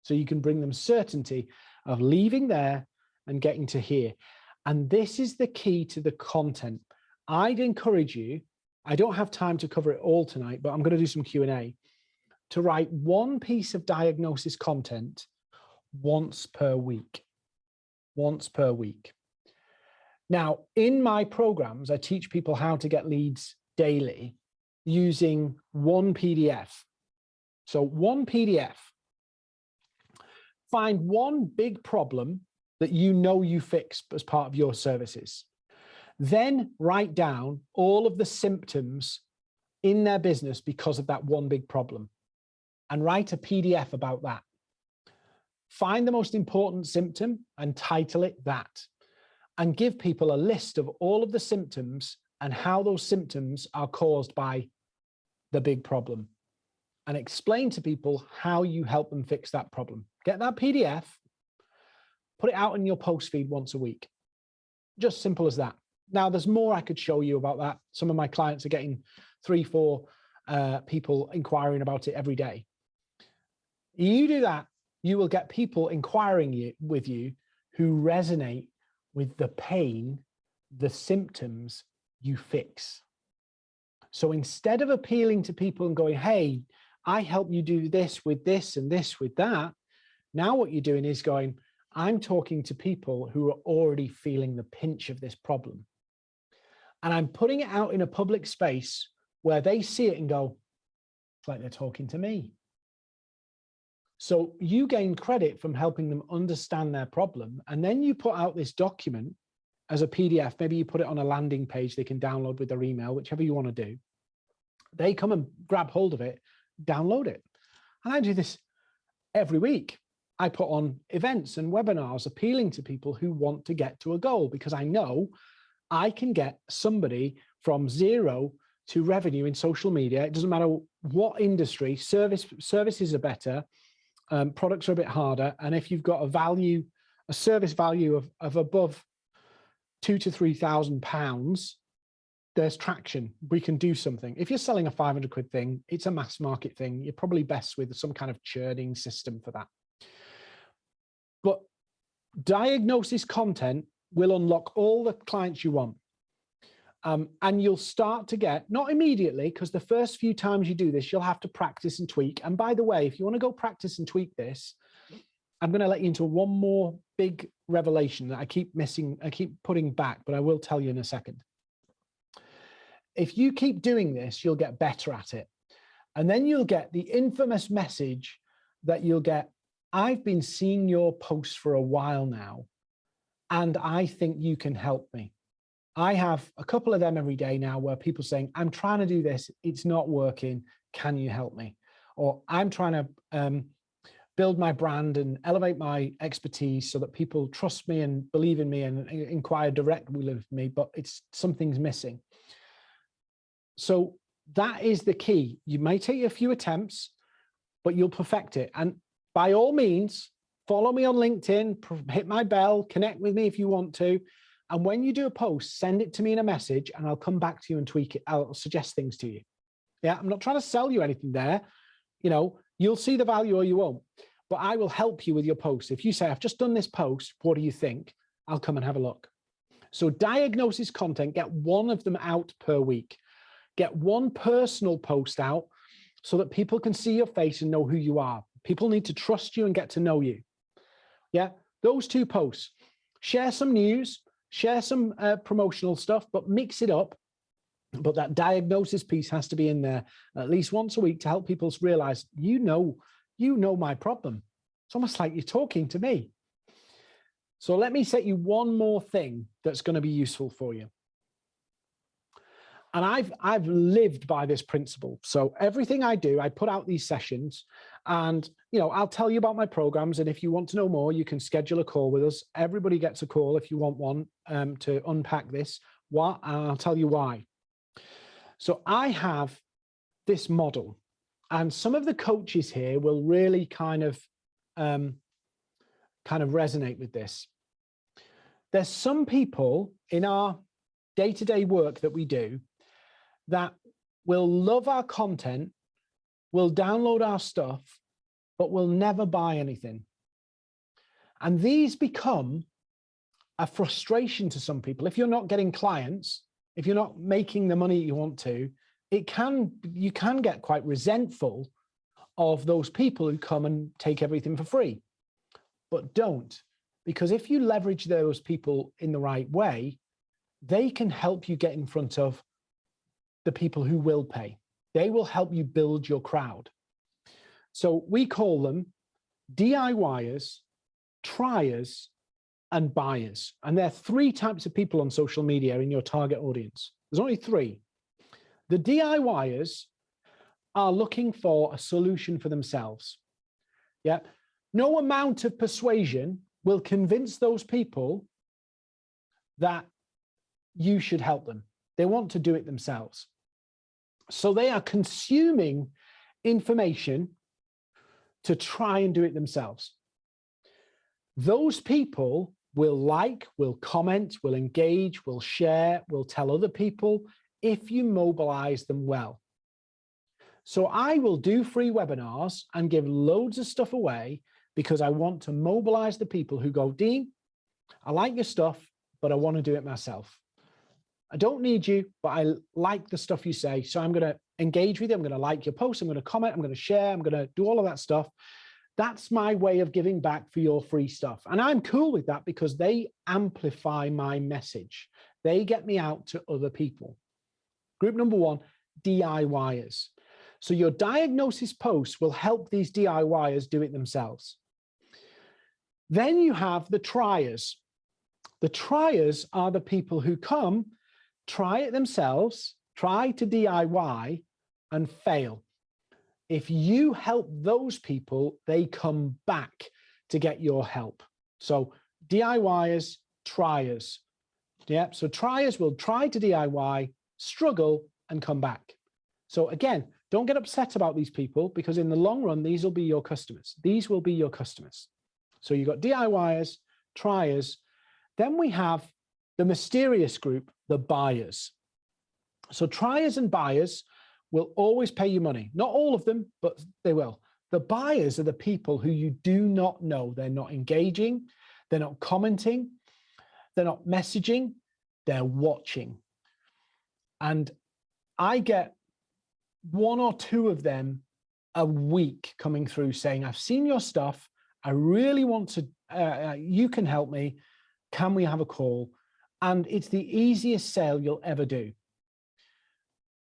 S1: So you can bring them certainty of leaving there and getting to here. And this is the key to the content. I'd encourage you, I don't have time to cover it all tonight, but I'm going to do some Q&A, to write one piece of diagnosis content once per week, once per week. Now, in my programs, I teach people how to get leads daily using one PDF. So one PDF, find one big problem that you know you fix as part of your services. Then write down all of the symptoms in their business because of that one big problem and write a PDF about that. Find the most important symptom and title it that and give people a list of all of the symptoms and how those symptoms are caused by the big problem and explain to people how you help them fix that problem. Get that PDF, put it out in your post feed once a week. Just simple as that. Now, there's more I could show you about that. Some of my clients are getting three, four uh, people inquiring about it every day. You do that, you will get people inquiring you, with you who resonate with the pain, the symptoms you fix. So instead of appealing to people and going, hey, I help you do this with this and this with that, now what you're doing is going, I'm talking to people who are already feeling the pinch of this problem. And I'm putting it out in a public space where they see it and go, it's like they're talking to me. So you gain credit from helping them understand their problem. And then you put out this document as a PDF, maybe you put it on a landing page they can download with their email, whichever you want to do. They come and grab hold of it, download it. And I do this every week. I put on events and webinars appealing to people who want to get to a goal because I know I can get somebody from zero to revenue in social media. It doesn't matter what industry, service services are better, um, products are a bit harder. And if you've got a value, a service value of, of above two to 3,000 pounds, there's traction. We can do something. If you're selling a 500 quid thing, it's a mass market thing. You're probably best with some kind of churning system for that. But diagnosis content will unlock all the clients you want. Um, and you'll start to get, not immediately, because the first few times you do this, you'll have to practice and tweak. And by the way, if you want to go practice and tweak this, I'm going to let you into one more big revelation that I keep missing, I keep putting back, but I will tell you in a second. If you keep doing this, you'll get better at it. And then you'll get the infamous message that you'll get, I've been seeing your posts for a while now, and I think you can help me. I have a couple of them every day now where people saying, I'm trying to do this, it's not working, can you help me? Or I'm trying to um, build my brand and elevate my expertise so that people trust me and believe in me and inquire directly with me, but it's something's missing. So that is the key. You may take a few attempts, but you'll perfect it. And by all means, follow me on LinkedIn, hit my bell, connect with me if you want to. And when you do a post, send it to me in a message and I'll come back to you and tweak it. I'll suggest things to you. Yeah, I'm not trying to sell you anything there. You know, you'll see the value or you won't, but I will help you with your post. If you say, I've just done this post, what do you think? I'll come and have a look. So diagnosis content, get one of them out per week. Get one personal post out so that people can see your face and know who you are. People need to trust you and get to know you. Yeah, those two posts. Share some news, share some uh, promotional stuff, but mix it up. But that diagnosis piece has to be in there at least once a week to help people realize, you know, you know my problem. It's almost like you're talking to me. So let me set you one more thing that's going to be useful for you. And I've, I've lived by this principle. So everything I do, I put out these sessions and, you know, I'll tell you about my programs. And if you want to know more, you can schedule a call with us. Everybody gets a call if you want one um, to unpack this. What, and I'll tell you why. So I have this model and some of the coaches here will really kind of, um, kind of resonate with this. There's some people in our day-to-day -day work that we do that will love our content, will download our stuff, but will never buy anything. And these become a frustration to some people. If you're not getting clients, if you're not making the money you want to, it can you can get quite resentful of those people who come and take everything for free. But don't, because if you leverage those people in the right way, they can help you get in front of the people who will pay. They will help you build your crowd. So we call them DIYers, triers, and buyers. And there are three types of people on social media in your target audience. There's only three. The DIYers are looking for a solution for themselves. Yeah. No amount of persuasion will convince those people that you should help them. They want to do it themselves. So they are consuming information to try and do it themselves. Those people will like, will comment, will engage, will share, will tell other people if you mobilize them well. So I will do free webinars and give loads of stuff away because I want to mobilize the people who go, Dean, I like your stuff, but I want to do it myself. I don't need you, but I like the stuff you say. So I'm going to engage with you. I'm going to like your post. I'm going to comment. I'm going to share. I'm going to do all of that stuff. That's my way of giving back for your free stuff. And I'm cool with that because they amplify my message. They get me out to other people. Group number one, DIYers. So your diagnosis posts will help these DIYers do it themselves. Then you have the triers. The triers are the people who come, try it themselves, try to DIY and fail. If you help those people, they come back to get your help. So DIYers, triers. Yeah, so triers will try to DIY, struggle and come back. So again, don't get upset about these people because in the long run, these will be your customers. These will be your customers. So you've got DIYers, triers. Then we have the mysterious group, the buyers. So triers and buyers will always pay you money. Not all of them, but they will. The buyers are the people who you do not know. They're not engaging. They're not commenting. They're not messaging. They're watching. And I get one or two of them a week coming through saying, I've seen your stuff. I really want to, uh, uh, you can help me. Can we have a call? And it's the easiest sale you'll ever do.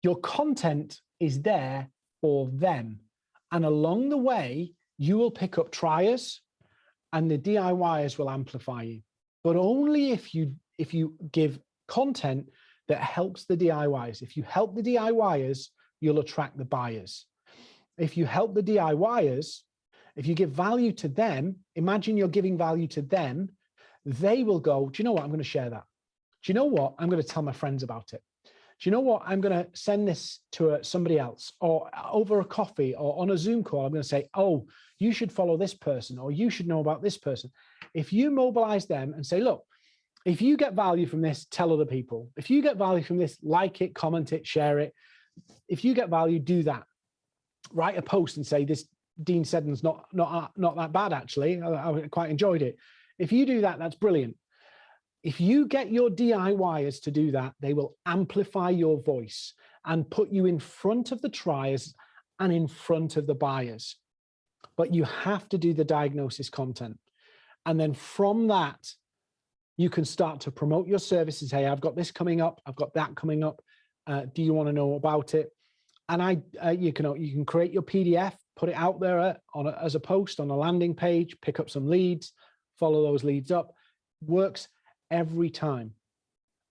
S1: Your content is there for them. And along the way, you will pick up triers and the DIYers will amplify you. But only if you if you give content that helps the DIYers. If you help the DIYers, you'll attract the buyers. If you help the DIYers, if you give value to them, imagine you're giving value to them, they will go, do you know what? I'm going to share that. Do you know what? I'm going to tell my friends about it. Do you know what? I'm going to send this to uh, somebody else or uh, over a coffee or on a Zoom call. I'm going to say, oh, you should follow this person or you should know about this person. If you mobilize them and say, look, if you get value from this, tell other people. If you get value from this, like it, comment it, share it. If you get value, do that. Write a post and say this Dean Seddon's not not uh, not that bad actually. I, I quite enjoyed it. If you do that, that's brilliant. If you get your DIYers to do that, they will amplify your voice and put you in front of the triers and in front of the buyers. But you have to do the diagnosis content. And then from that, you can start to promote your services. Hey, I've got this coming up. I've got that coming up. Uh, do you want to know about it? And I, uh, you can you can create your PDF, put it out there uh, on a, as a post on a landing page, pick up some leads, follow those leads up. Works every time.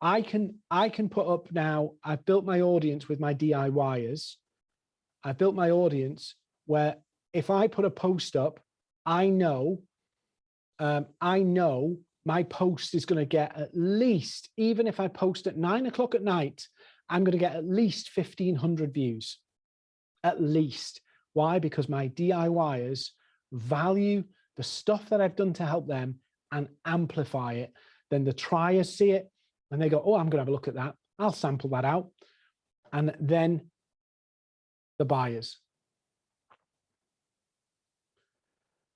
S1: I can I can put up now. I've built my audience with my DIYers. I've built my audience where if I put a post up, I know um, I know my post is going to get at least, even if I post at nine o'clock at night, I'm going to get at least 1500 views, at least. Why? Because my DIYers value the stuff that I've done to help them and amplify it. Then the triers see it and they go, oh, I'm going to have a look at that. I'll sample that out. And then the buyers.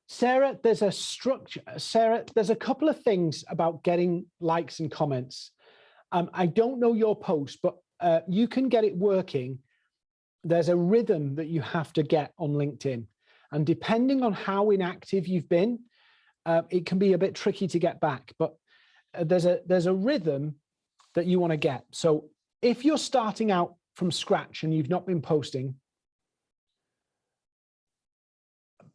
S1: Sarah, there's a structure. Sarah, there's a couple of things about getting likes and comments. Um, I don't know your post, but uh, you can get it working. There's a rhythm that you have to get on LinkedIn. And depending on how inactive you've been, uh, it can be a bit tricky to get back. But there's a there's a rhythm that you want to get. So if you're starting out from scratch and you've not been posting,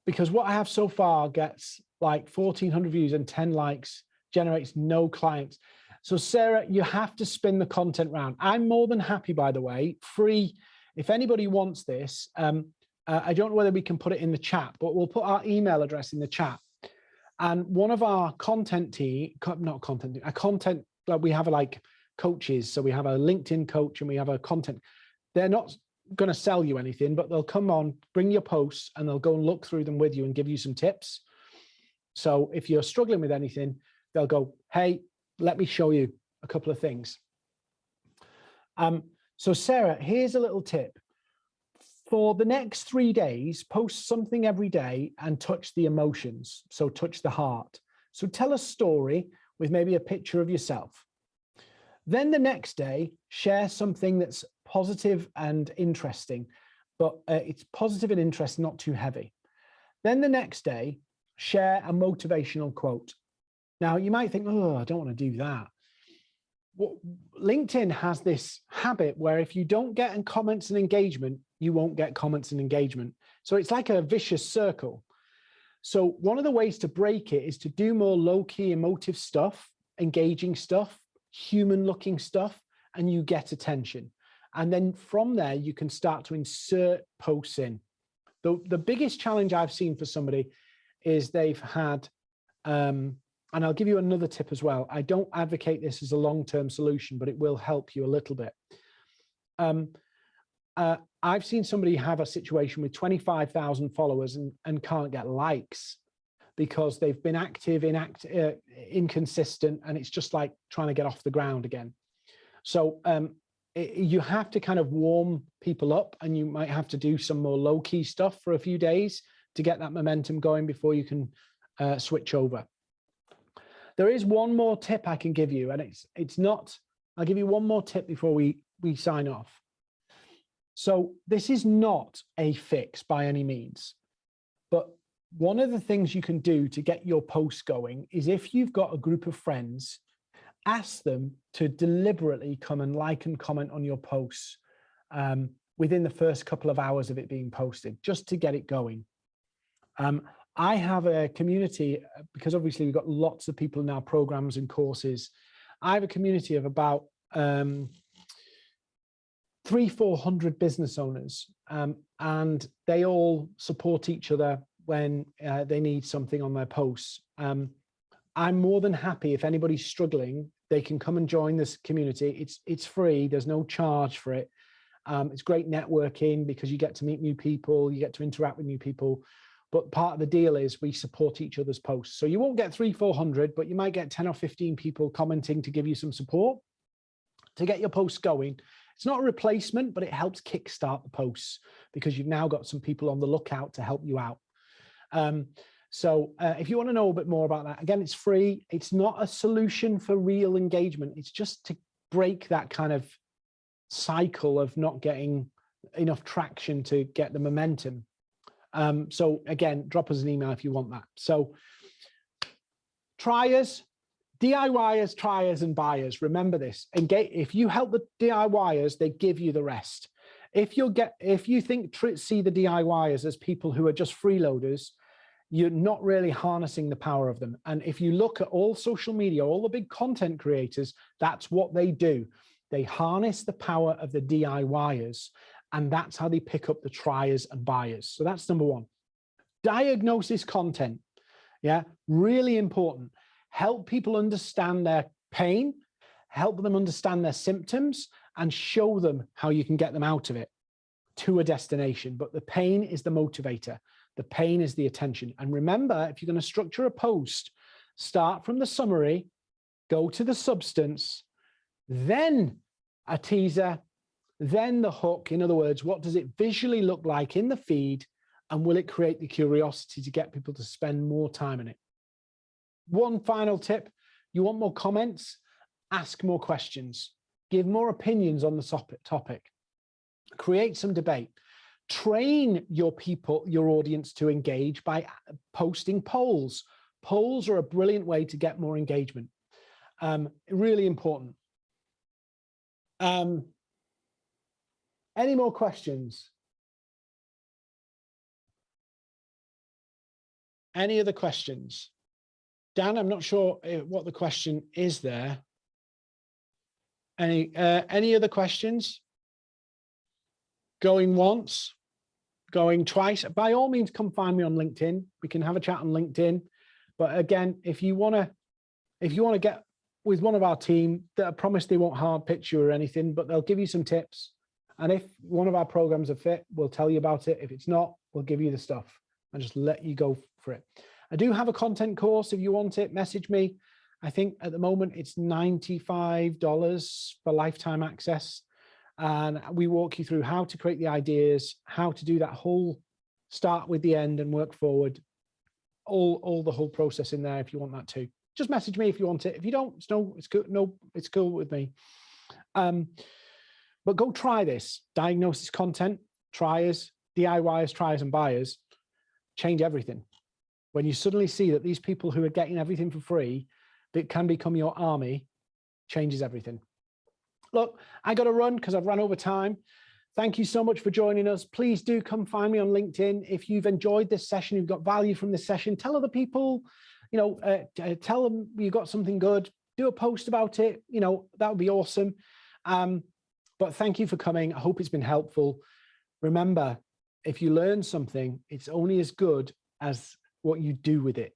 S1: because what I have so far gets like 1400 views and 10 likes, generates no clients. So Sarah, you have to spin the content round. I'm more than happy, by the way, free. If anybody wants this, um, uh, I don't know whether we can put it in the chat, but we'll put our email address in the chat. And one of our content team, not content, a content, like we have like coaches. So we have a LinkedIn coach and we have a content. They're not going to sell you anything, but they'll come on, bring your posts and they'll go and look through them with you and give you some tips. So if you're struggling with anything, they'll go, hey, let me show you a couple of things. Um, so Sarah, here's a little tip. For the next three days, post something every day and touch the emotions. So touch the heart. So tell a story with maybe a picture of yourself. Then the next day, share something that's positive and interesting, but uh, it's positive and interesting, not too heavy. Then the next day, share a motivational quote. Now you might think, oh, I don't want to do that. Well, LinkedIn has this habit where if you don't get comments and engagement, you won't get comments and engagement. So it's like a vicious circle. So one of the ways to break it is to do more low key emotive stuff, engaging stuff, human looking stuff, and you get attention. And then from there, you can start to insert posts in. The, the biggest challenge I've seen for somebody is they've had, um, and I'll give you another tip as well. I don't advocate this as a long-term solution, but it will help you a little bit. Um, uh, I've seen somebody have a situation with 25,000 followers and, and can't get likes because they've been active, inact, uh, inconsistent, and it's just like trying to get off the ground again. So um, it, you have to kind of warm people up and you might have to do some more low key stuff for a few days to get that momentum going before you can uh, switch over. There is one more tip I can give you and it's it's not, I'll give you one more tip before we, we sign off. So this is not a fix by any means, but one of the things you can do to get your post going is if you've got a group of friends, ask them to deliberately come and like and comment on your posts um, within the first couple of hours of it being posted, just to get it going. Um, I have a community, because obviously we've got lots of people in our programs and courses. I have a community of about um, three, 400 business owners, um, and they all support each other when uh, they need something on their posts. Um, I'm more than happy if anybody's struggling, they can come and join this community. It's it's free. There's no charge for it. Um, it's great networking because you get to meet new people, you get to interact with new people. But part of the deal is we support each other's posts. So you won't get three, 400, but you might get 10 or 15 people commenting to give you some support to get your posts going. It's not a replacement, but it helps kickstart the posts because you've now got some people on the lookout to help you out. Um, so uh, if you want to know a bit more about that, again, it's free. It's not a solution for real engagement. It's just to break that kind of cycle of not getting enough traction to get the momentum. Um, so again, drop us an email if you want that. So triers, DIYers, triers and buyers, remember this. Engage, if you help the DIYers, they give you the rest. If you get, if you think see the DIYers as people who are just freeloaders, you're not really harnessing the power of them. And if you look at all social media, all the big content creators, that's what they do. They harness the power of the DIYers, and that's how they pick up the triers and buyers. So that's number one. Diagnosis content, yeah, really important. Help people understand their pain, help them understand their symptoms, and show them how you can get them out of it to a destination. But the pain is the motivator. The pain is the attention. And remember, if you're going to structure a post, start from the summary, go to the substance, then a teaser, then the hook. In other words, what does it visually look like in the feed? And will it create the curiosity to get people to spend more time in it? One final tip, you want more comments? Ask more questions. Give more opinions on the topic. Create some debate train your people, your audience to engage by uh, posting polls. Polls are a brilliant way to get more engagement. Um, really important. Um, any more questions? Any other questions? Dan, I'm not sure uh, what the question is there. Any uh, any other questions? Going once? going twice, by all means, come find me on LinkedIn. We can have a chat on LinkedIn. But again, if you want to, if you want to get with one of our team, that I promise they won't hard pitch you or anything, but they'll give you some tips. And if one of our programs are fit, we'll tell you about it. If it's not, we'll give you the stuff and just let you go for it. I do have a content course. If you want it, message me. I think at the moment it's $95 for lifetime access and we walk you through how to create the ideas, how to do that whole start with the end and work forward, all, all the whole process in there if you want that too. just message me if you want it. If you don't, it's no, it's good. No, it's cool with me. Um, but go try this diagnosis content, triers, DIYers, triers and buyers, change everything. When you suddenly see that these people who are getting everything for free, that can become your army, changes everything. Look, I got to run because I've run over time. Thank you so much for joining us. Please do come find me on LinkedIn. If you've enjoyed this session, you've got value from this session, tell other people, you know, uh, uh, tell them you got something good, do a post about it, you know, that would be awesome. Um, but thank you for coming. I hope it's been helpful. Remember, if you learn something, it's only as good as what you do with it.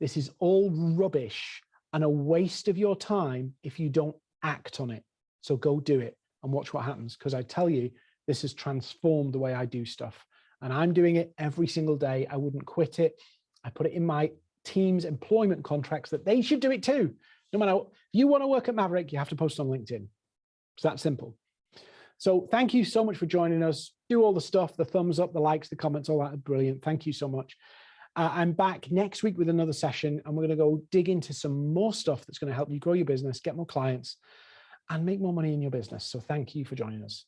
S1: This is all rubbish and a waste of your time if you don't act on it. So go do it and watch what happens. Because I tell you, this has transformed the way I do stuff. And I'm doing it every single day. I wouldn't quit it. I put it in my team's employment contracts that they should do it too. No matter, if you want to work at Maverick, you have to post on LinkedIn. It's that simple. So thank you so much for joining us. Do all the stuff, the thumbs up, the likes, the comments, all that brilliant. Thank you so much. Uh, I'm back next week with another session and we're going to go dig into some more stuff that's going to help you grow your business, get more clients and make more money in your business. So thank you for joining us.